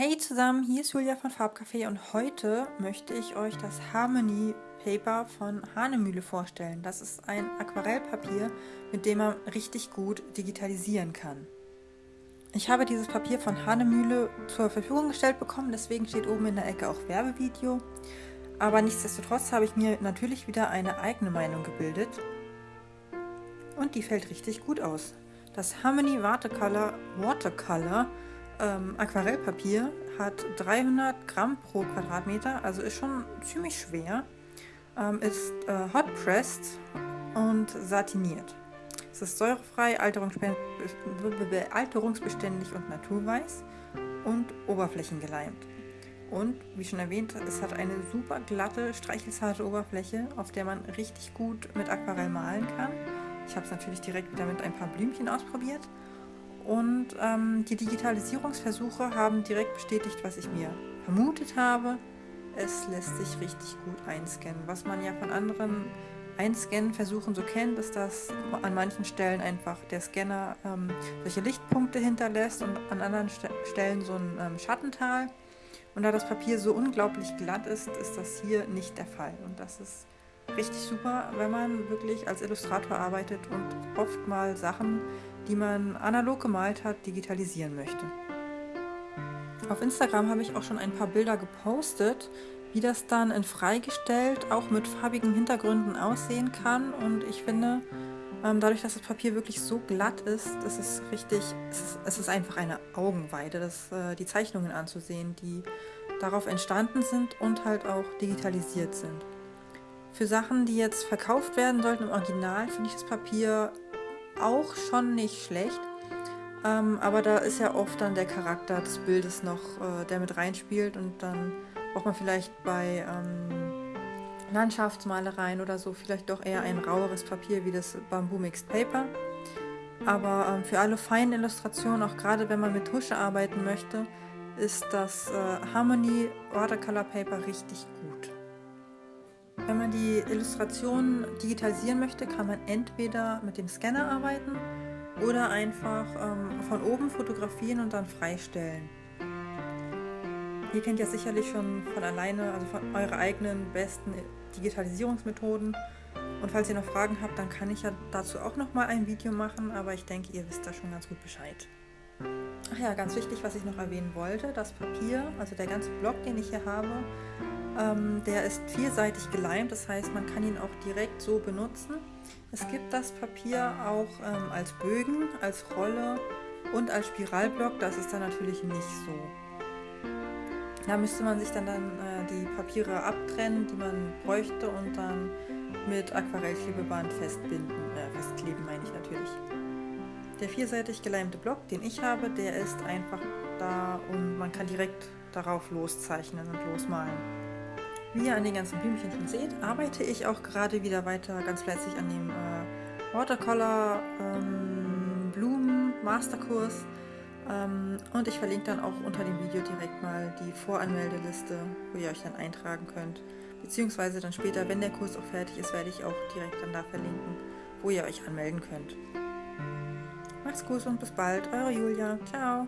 Hey zusammen, hier ist Julia von Farbcafé und heute möchte ich euch das Harmony Paper von Hanemühle vorstellen. Das ist ein Aquarellpapier, mit dem man richtig gut digitalisieren kann. Ich habe dieses Papier von Hanemühle zur Verfügung gestellt bekommen, deswegen steht oben in der Ecke auch Werbevideo. Aber nichtsdestotrotz habe ich mir natürlich wieder eine eigene Meinung gebildet. Und die fällt richtig gut aus. Das Harmony Watercolor Watercolor ähm, Aquarellpapier hat 300 Gramm pro Quadratmeter, also ist schon ziemlich schwer. Ähm, ist äh, hot pressed und satiniert. Es ist säurefrei, alterungsbeständig und naturweiß und oberflächengeleimt. Und wie schon erwähnt, es hat eine super glatte, streichelsarte Oberfläche, auf der man richtig gut mit Aquarell malen kann. Ich habe es natürlich direkt wieder mit ein paar Blümchen ausprobiert und ähm, die Digitalisierungsversuche haben direkt bestätigt, was ich mir vermutet habe. Es lässt sich richtig gut einscannen. Was man ja von anderen Einscannen-Versuchen so kennt, ist, dass an manchen Stellen einfach der Scanner ähm, solche Lichtpunkte hinterlässt und an anderen St Stellen so ein ähm, Schattental. Und da das Papier so unglaublich glatt ist, ist das hier nicht der Fall. Und das ist richtig super, wenn man wirklich als Illustrator arbeitet und oft mal Sachen die man analog gemalt hat, digitalisieren möchte. Auf Instagram habe ich auch schon ein paar Bilder gepostet, wie das dann in freigestellt auch mit farbigen Hintergründen aussehen kann. Und ich finde, ähm, dadurch, dass das Papier wirklich so glatt ist, ist es richtig, es ist, es ist einfach eine Augenweide, das, äh, die Zeichnungen anzusehen, die darauf entstanden sind und halt auch digitalisiert sind. Für Sachen, die jetzt verkauft werden sollten im Original, finde ich das Papier auch schon nicht schlecht. Ähm, aber da ist ja oft dann der Charakter des Bildes noch, äh, der mit reinspielt und dann braucht man vielleicht bei ähm, Landschaftsmalereien oder so vielleicht doch eher ein raueres Papier wie das Bamboo Mixed Paper. Aber ähm, für alle feinen Illustrationen, auch gerade wenn man mit Tusche arbeiten möchte, ist das äh, Harmony Watercolor Paper richtig gut. Wenn man die Illustrationen digitalisieren möchte, kann man entweder mit dem Scanner arbeiten oder einfach ähm, von oben fotografieren und dann freistellen. Ihr kennt ja sicherlich schon von alleine, also von eure eigenen besten Digitalisierungsmethoden. Und falls ihr noch Fragen habt, dann kann ich ja dazu auch noch mal ein Video machen, aber ich denke, ihr wisst da schon ganz gut Bescheid. Ach ja, ganz wichtig, was ich noch erwähnen wollte, das Papier, also der ganze Block, den ich hier habe, ähm, der ist vierseitig geleimt, das heißt, man kann ihn auch direkt so benutzen. Es gibt das Papier auch ähm, als Bögen, als Rolle und als Spiralblock. Das ist dann natürlich nicht so. Da müsste man sich dann, dann äh, die Papiere abtrennen, die man bräuchte und dann mit Aquarellklebeband festbinden, äh, festkleben meine ich natürlich. Der vierseitig geleimte Block, den ich habe, der ist einfach da und man kann direkt darauf loszeichnen und losmalen. Wie ihr an den ganzen Blümchen schon seht, arbeite ich auch gerade wieder weiter ganz fleißig an dem äh, Watercolor ähm, Blumen Masterkurs. Ähm, und ich verlinke dann auch unter dem Video direkt mal die Voranmeldeliste, wo ihr euch dann eintragen könnt. Beziehungsweise dann später, wenn der Kurs auch fertig ist, werde ich auch direkt dann da verlinken, wo ihr euch anmelden könnt. Macht's gut und bis bald, eure Julia. Ciao.